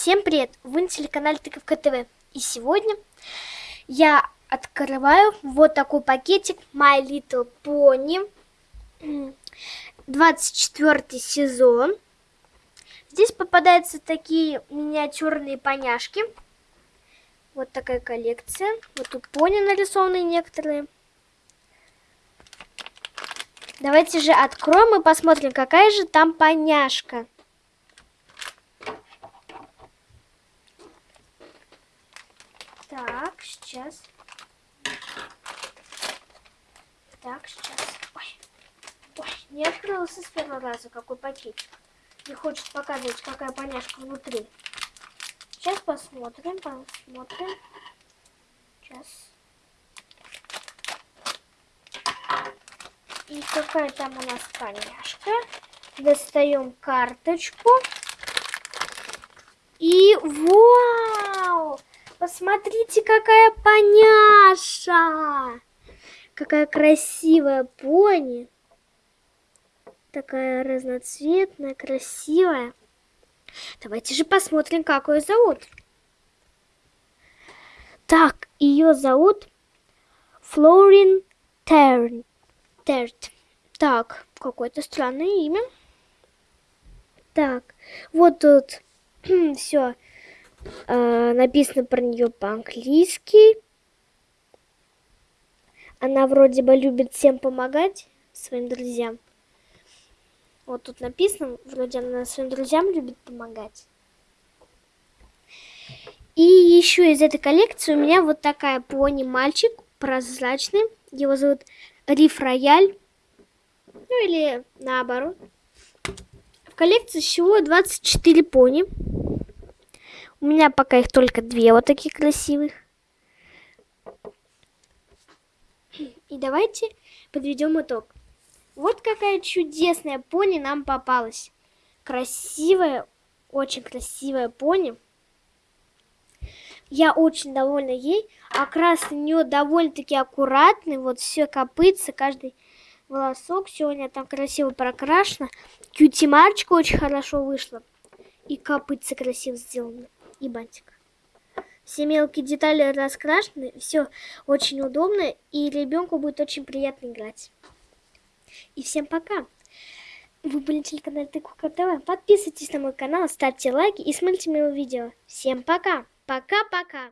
Всем привет! Вы на телеканале Тыковка ТВ. И сегодня я открываю вот такой пакетик My Little Pony. 24 сезон. Здесь попадаются такие миниатюрные поняшки. Вот такая коллекция. Вот тут пони нарисованы некоторые. Давайте же откроем и посмотрим, какая же там поняшка. Так, сейчас. Так, сейчас. Ой, ой, не открылся с первого раза какой пакетик. Не хочет показывать, какая поняшка внутри. Сейчас посмотрим, посмотрим. Сейчас. И какая там у нас поняшка. Достаем карточку. И вау! Посмотрите, какая поняша! Какая красивая пони. Такая разноцветная, красивая. Давайте же посмотрим, как ее зовут. Так, ее зовут Флорин Терн. Терт. Так, какое-то странное имя. Так, вот тут все Э, написано про нее по-английски. Она вроде бы любит всем помогать, своим друзьям. Вот тут написано, вроде она своим друзьям любит помогать. И еще из этой коллекции у меня вот такая пони-мальчик, прозрачный. Его зовут Риф Рояль. Ну или наоборот. В коллекции всего 24 пони. У меня пока их только две вот таких красивых. И давайте подведем итог. Вот какая чудесная пони нам попалась. Красивая, очень красивая пони. Я очень довольна ей. Окрас у нее довольно-таки аккуратный. Вот все копытся, каждый волосок. Сегодня там красиво прокрашено. Кьюти-марочка очень хорошо вышла. И копытцы красиво сделаны и бантик. Все мелкие детали раскрашены, все очень удобно, и ребенку будет очень приятно играть. И всем пока! Вы были на телеканале Тыквка ТВ. Подписывайтесь на мой канал, ставьте лайки и смотрите мои видео. Всем пока! Пока-пока!